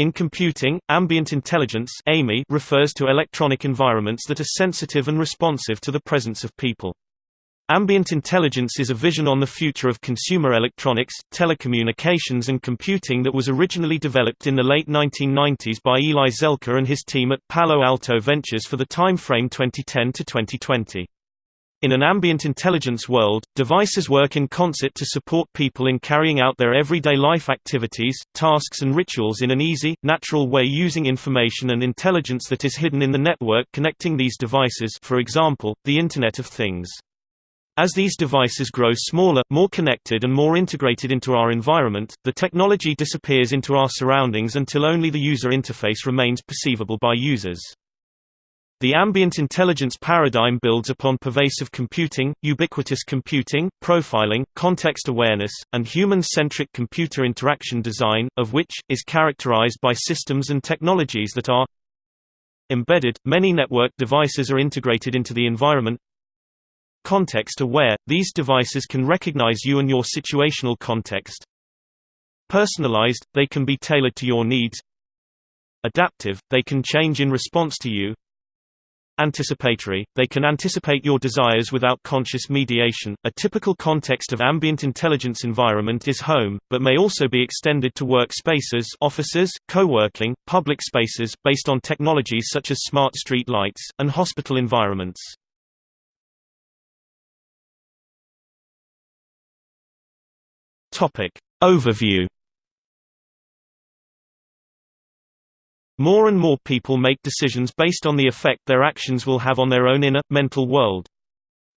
In computing, ambient intelligence AMI refers to electronic environments that are sensitive and responsive to the presence of people. Ambient intelligence is a vision on the future of consumer electronics, telecommunications and computing that was originally developed in the late 1990s by Eli Zelkha and his team at Palo Alto Ventures for the time frame 2010 to 2020. In an ambient intelligence world, devices work in concert to support people in carrying out their everyday life activities, tasks and rituals in an easy, natural way using information and intelligence that is hidden in the network connecting these devices for example, the Internet of Things. As these devices grow smaller, more connected and more integrated into our environment, the technology disappears into our surroundings until only the user interface remains perceivable by users. The ambient intelligence paradigm builds upon pervasive computing, ubiquitous computing, profiling, context awareness, and human-centric computer interaction design, of which, is characterized by systems and technologies that are embedded. Many network devices are integrated into the environment, Context-aware, these devices can recognize you and your situational context. Personalized, they can be tailored to your needs. Adaptive, they can change in response to you. Anticipatory, they can anticipate your desires without conscious mediation. A typical context of ambient intelligence environment is home, but may also be extended to workspaces, offices, co-working, public spaces based on technologies such as smart street lights and hospital environments. Topic. Overview More and more people make decisions based on the effect their actions will have on their own inner, mental world.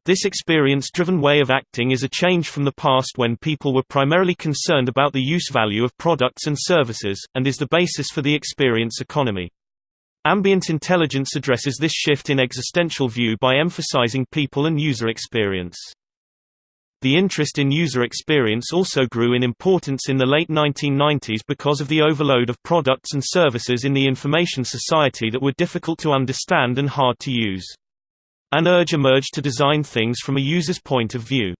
This experience-driven way of acting is a change from the past when people were primarily concerned about the use value of products and services, and is the basis for the experience economy. Ambient intelligence addresses this shift in existential view by emphasizing people and user experience. The interest in user experience also grew in importance in the late 1990s because of the overload of products and services in the information society that were difficult to understand and hard to use. An urge emerged to design things from a user's point of view.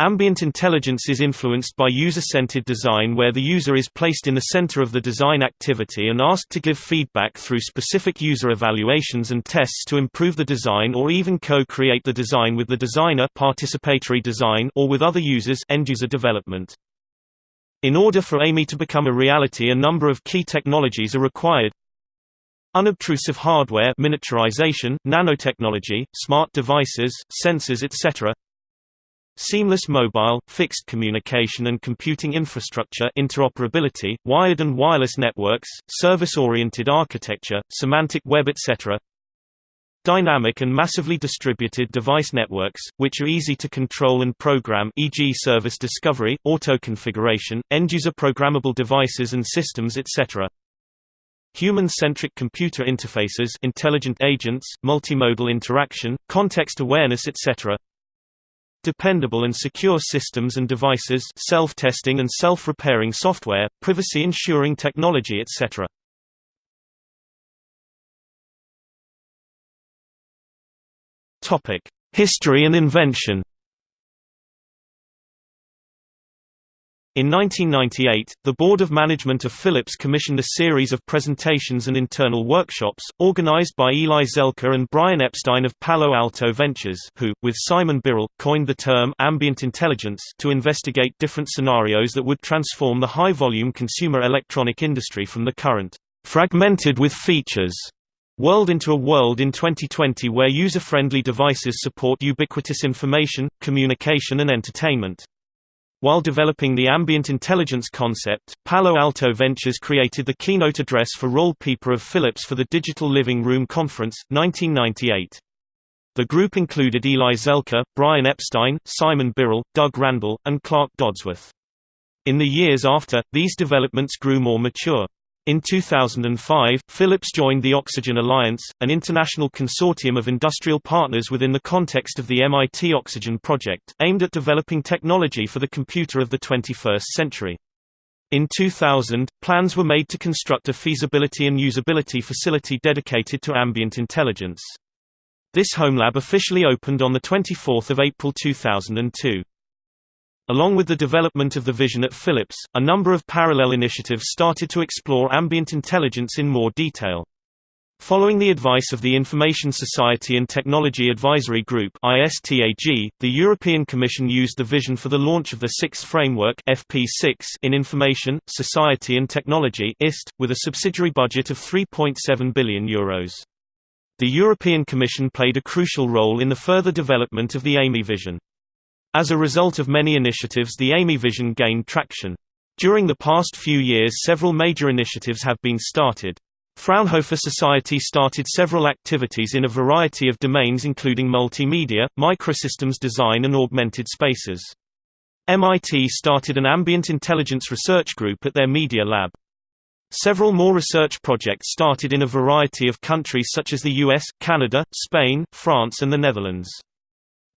Ambient intelligence is influenced by user-centered design where the user is placed in the center of the design activity and asked to give feedback through specific user evaluations and tests to improve the design or even co-create the design with the designer participatory design or with other users end-user development. In order for AMI to become a reality a number of key technologies are required, Unobtrusive hardware miniaturization, nanotechnology, smart devices, sensors etc. Seamless mobile, fixed communication and computing infrastructure interoperability, wired and wireless networks, service-oriented architecture, semantic web etc. Dynamic and massively distributed device networks, which are easy to control and program e.g. service discovery, auto-configuration, end-user programmable devices and systems etc. Human-centric computer interfaces intelligent agents, multimodal interaction, context awareness etc. Dependable and secure systems and devices self-testing and self-repairing software, privacy-ensuring technology etc. History and invention In 1998, the Board of Management of Philips commissioned a series of presentations and internal workshops, organized by Eli Zelkha and Brian Epstein of Palo Alto Ventures who, with Simon Birrell, coined the term ambient intelligence to investigate different scenarios that would transform the high-volume consumer electronic industry from the current fragmented with features world into a world in 2020 where user-friendly devices support ubiquitous information, communication and entertainment. While developing the ambient intelligence concept, Palo Alto Ventures created the keynote address for Roel Pieper of Philips for the Digital Living Room Conference, 1998. The group included Eli Zelkha, Brian Epstein, Simon Birrell, Doug Randall, and Clark Dodsworth. In the years after, these developments grew more mature. In 2005, Philips joined the Oxygen Alliance, an international consortium of industrial partners within the context of the MIT Oxygen project, aimed at developing technology for the computer of the 21st century. In 2000, plans were made to construct a feasibility and usability facility dedicated to ambient intelligence. This home lab officially opened on 24 April 2002. Along with the development of the vision at Philips, a number of parallel initiatives started to explore ambient intelligence in more detail. Following the advice of the Information Society and Technology Advisory Group (ISTAG), the European Commission used the vision for the launch of the Sixth Framework (FP6) in Information, Society and Technology (IST), with a subsidiary budget of 3.7 billion euros. The European Commission played a crucial role in the further development of the AMI vision. As a result of many initiatives, the AMI vision gained traction. During the past few years, several major initiatives have been started. Fraunhofer Society started several activities in a variety of domains including multimedia, microsystems design and augmented spaces. MIT started an ambient intelligence research group at their media lab. Several more research projects started in a variety of countries such as the US, Canada, Spain, France and the Netherlands.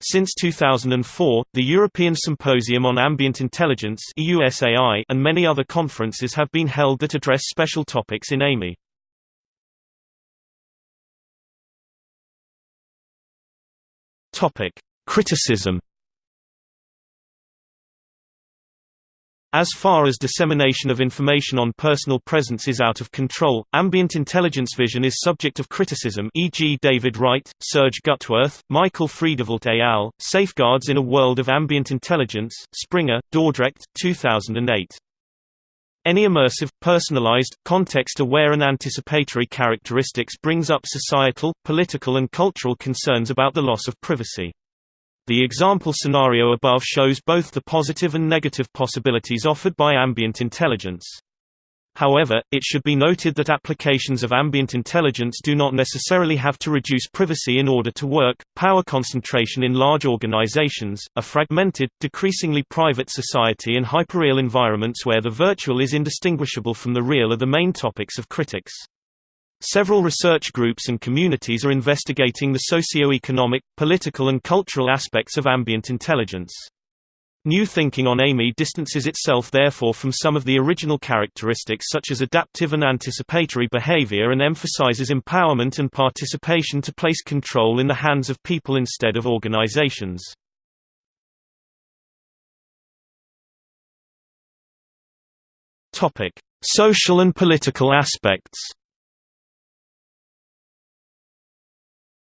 Since 2004, the European Symposium on Ambient Intelligence and many other conferences have been held that address special topics in AMI. Criticism. As far as dissemination of information on personal presence is out of control, ambient intelligence vision is subject of criticism e.g. David Wright, Serge Gutwirth, Michael Friedewald et al., Safeguards in a World of Ambient Intelligence, Springer, Dordrecht, 2008. Any immersive, personalized, context-aware and anticipatory characteristics brings up societal, political and cultural concerns about the loss of privacy. The example scenario above shows both the positive and negative possibilities offered by ambient intelligence. However, it should be noted that applications of ambient intelligence do not necessarily have to reduce privacy in order to work. Power concentration in large organizations, a fragmented, decreasingly private society, and hyperreal environments where the virtual is indistinguishable from the real are the main topics of critics. Several research groups and communities are investigating the socio-economic, political and cultural aspects of ambient intelligence. New thinking on AMI distances itself therefore from some of the original characteristics such as adaptive and anticipatory behavior and emphasizes empowerment and participation to place control in the hands of people instead of organizations. Social and political aspects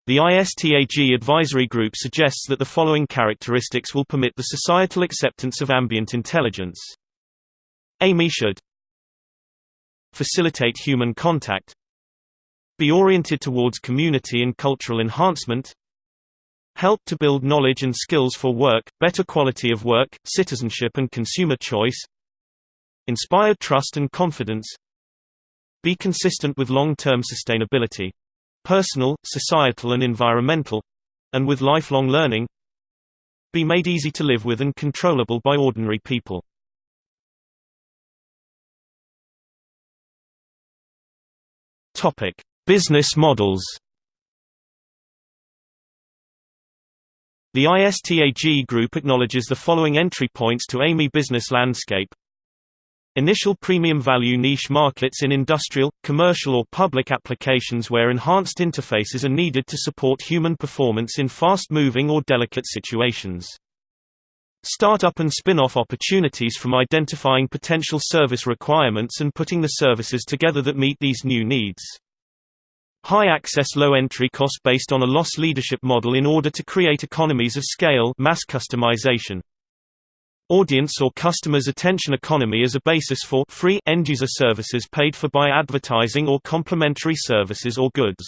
The ISTAG advisory group suggests that the following characteristics will permit the societal acceptance of ambient intelligence. AMI should facilitate human contact. Be oriented towards community and cultural enhancement. Help to build knowledge and skills for work, better quality of work, citizenship and consumer choice. Inspire trust and confidence. Be consistent with long-term sustainability personal, societal and environmental and with lifelong learning be made easy to live with and controllable by ordinary people. Topic: Business models. The ISTAG group acknowledges the following entry points to AMI business landscape Initial premium value niche markets in industrial, commercial or public applications where enhanced interfaces are needed to support human performance in fast-moving or delicate situations. Startup and spin-off opportunities from identifying potential service requirements and putting the services together that meet these new needs. High access low entry cost based on a loss leadership model in order to create economies of scale mass customization. Audience or customer's attention economy as a basis for free end-user services paid for by advertising or complementary services or goods.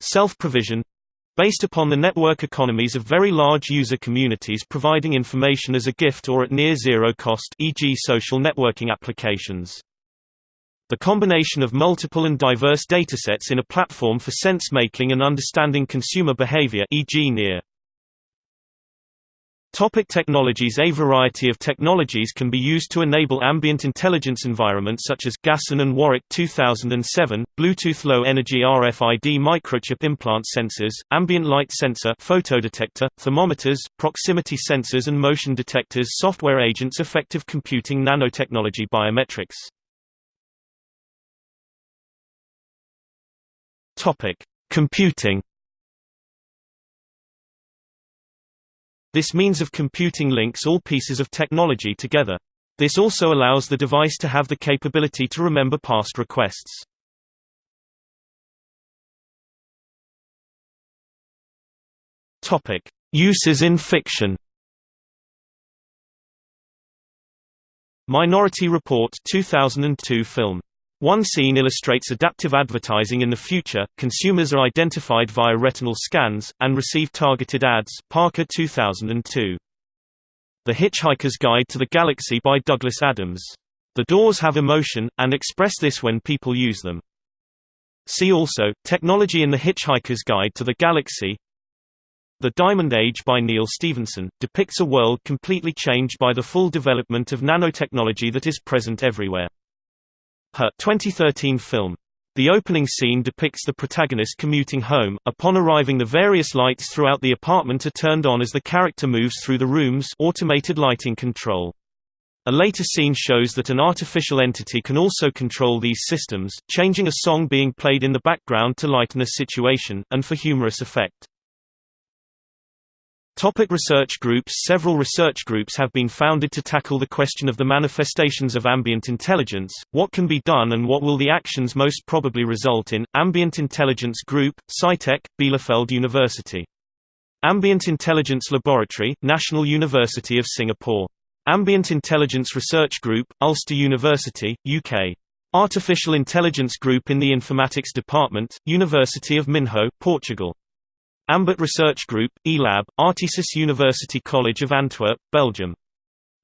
Self-provision based upon the network economies of very large user communities providing information as a gift or at near zero cost e.g. social networking applications. The combination of multiple and diverse datasets in a platform for sense-making and understanding consumer behavior e.g. near Topic technologies A variety of technologies can be used to enable ambient intelligence environments such as Gasson and Warwick 2007, Bluetooth Low Energy RFID microchip implant sensors, ambient light sensor photodetector, thermometers, proximity sensors and motion detectors software agents affective computing nanotechnology biometrics. Topic: Computing This means of computing links all pieces of technology together. This also allows the device to have the capability to remember past requests. Topic: Uses in fiction. Minority Report 2002 film. One scene illustrates adaptive advertising in the future. Consumers are identified via retinal scans and receive targeted ads. Parker 2002. The Hitchhiker's Guide to the Galaxy by Douglas Adams. The doors have emotion, and express this when people use them. See also, Technology in the Hitchhiker's Guide to the Galaxy the Diamond Age by Neal Stephenson, depicts a world completely changed by the full development of nanotechnology that is present everywhere. Her 2013 film. The opening scene depicts the protagonist commuting home. Upon arriving the various lights throughout the apartment are turned on as the character moves through the rooms automated lighting control. A later scene shows that an artificial entity can also control these systems, changing a song being played in the background to lighten a situation, and for humorous effect. Topic research groups Several research groups have been founded to tackle the question of the manifestations of ambient intelligence, what can be done and what will the actions most probably result in. Ambient Intelligence Group, CITEC, Bielefeld University. Ambient Intelligence Laboratory, National University of Singapore. Ambient Intelligence Research Group, Ulster University, UK. Artificial Intelligence Group in the Informatics Department, University of Minho, Portugal. Ambit Research Group, eLab, Artesis University College of Antwerp, Belgium.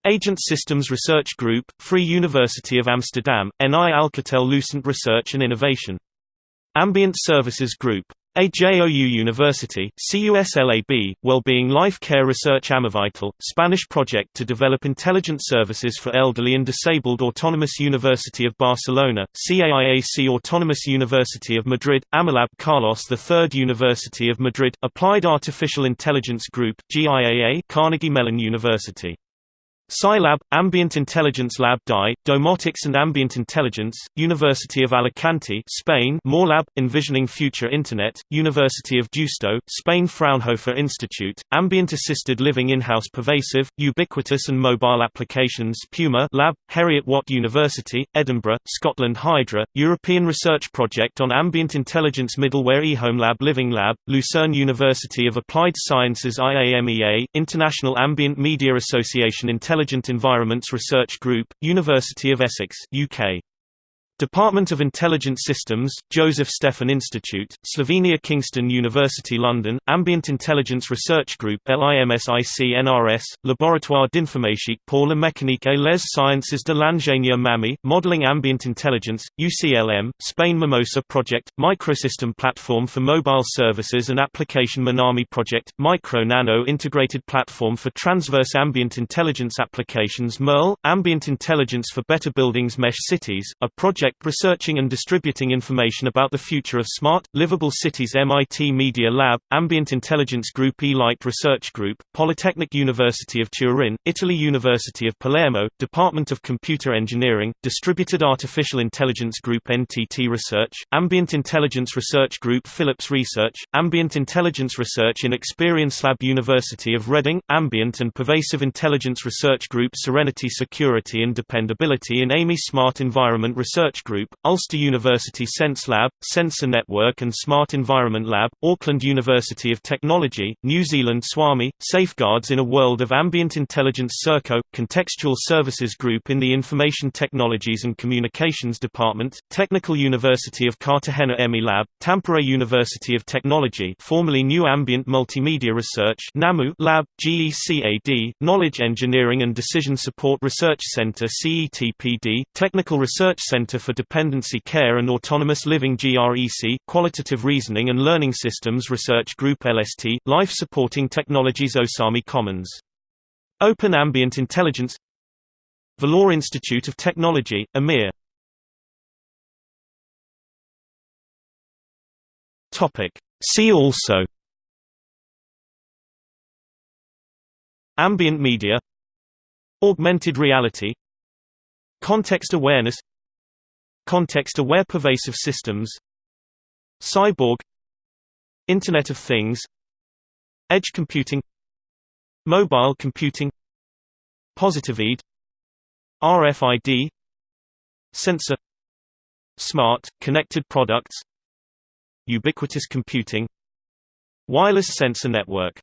Agent Systems Research Group, Free University of Amsterdam, NI Alcatel Lucent Research and Innovation. Ambient Services Group. AJOU University, CUSLAB, Wellbeing Life Care Research AmaVital, Spanish project to develop intelligent services for elderly and disabled Autonomous University of Barcelona, CAIAC Autonomous University of Madrid, Amilab Carlos III University of Madrid, Applied Artificial Intelligence Group, GIAA Carnegie Mellon University Scilab, Ambient Intelligence Lab DI, Domotics and Ambient Intelligence, University of Alicante Spain Morlab, Envisioning Future Internet, University of Deusto, Spain Fraunhofer Institute, Ambient Assisted Living In-House Pervasive, Ubiquitous and Mobile Applications Puma Lab, Heriot-Watt University, Edinburgh, Scotland Hydra, European Research Project on Ambient Intelligence Middleware eHome Lab Living Lab, Lucerne University of Applied Sciences IAMEA, International Ambient Media Association Intelligence Intelligent Environments Research Group, University of Essex, UK. Department of Intelligent Systems, Joseph Stefan Institute, Slovenia Kingston University London, Ambient Intelligence Research Group LIMSI-CNRS, Laboratoire d'Informatique pour la mécanique et les sciences de l'ingénieur MAMI, Modeling Ambient Intelligence, UCLM, Spain Mimosa Project, Microsystem Platform for Mobile Services and Application Manami Project, Micro Nano Integrated Platform for Transverse Ambient Intelligence Applications MERL, Ambient Intelligence for Better Buildings Mesh Cities, a project project researching and distributing information about the future of smart, livable cities MIT Media Lab, Ambient Intelligence Group E-Light Research Group, Polytechnic University of Turin, Italy University of Palermo, Department of Computer Engineering, Distributed Artificial Intelligence Group NTT Research, Ambient Intelligence Research Group Philips Research, Ambient Intelligence Research in Experience Lab University of Reading, Ambient and Pervasive Intelligence Research Group Serenity Security and Dependability in AMI Smart Environment Research Research Group, Ulster University Sense Lab, Sensor Network and Smart Environment Lab, Auckland University of Technology, New Zealand SWAMI, Safeguards in a World of Ambient Intelligence Serco, Contextual Services Group in the Information Technologies and Communications Department, Technical University of Cartagena EMI Lab, Tampere University of Technology formerly New Ambient Multimedia Research NAMU Lab, GECAD, Knowledge Engineering and Decision Support Research Center CETPD, Technical Research Center for for Dependency Care and Autonomous Living GREC, Qualitative Reasoning and Learning Systems Research Group LST, Life Supporting Technologies Osami Commons. Open Ambient Intelligence. Vellore Institute of Technology, EMIR See also. Ambient media. Augmented reality. Context awareness Context-aware pervasive systems Cyborg Internet of Things Edge computing Mobile computing Positive RFID Sensor Smart, connected products Ubiquitous computing Wireless sensor network